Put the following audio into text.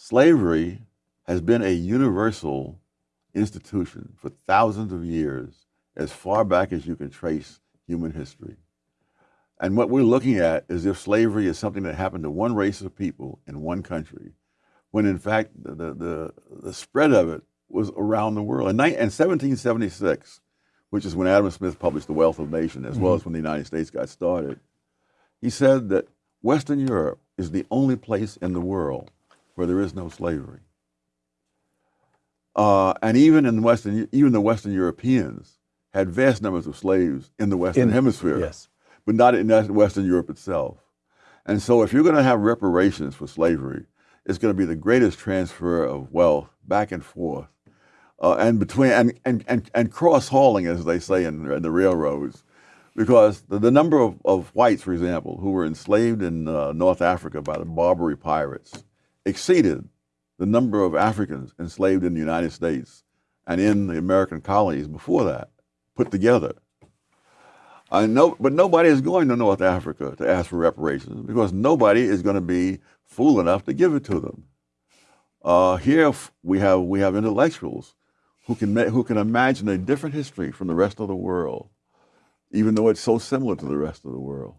slavery has been a universal institution for thousands of years, as far back as you can trace human history. And what we're looking at is if slavery is something that happened to one race of people in one country, when in fact the, the, the spread of it was around the world. In, 1776, which is when Adam Smith published The Wealth of Nations, as mm -hmm. well as when the United States got started, he said that Western Europe is the only place in the world where there is no slavery. Uh, and even in Western, even the Western Europeans had vast numbers of slaves in the Western in, Hemisphere, yes. but not in Western Europe itself. And so, if you're going to have reparations for slavery, it's going to be the greatest transfer of wealth back and forth, uh, and between and and and, and cross hauling, as they say in, in the railroads, because the, the number of, of, whites, for example, who were enslaved in uh, North Africa by the Barbary pirates, exceeded the number of Africans enslaved in the United States and in the American colonies before that, put together. I know, but nobody is going to North Africa to ask for reparations because nobody is going to be fool enough to give it to them. Uh, here we have we have intellectuals who can who can imagine a different history from the rest of the world, even though it's so similar to the rest of the world.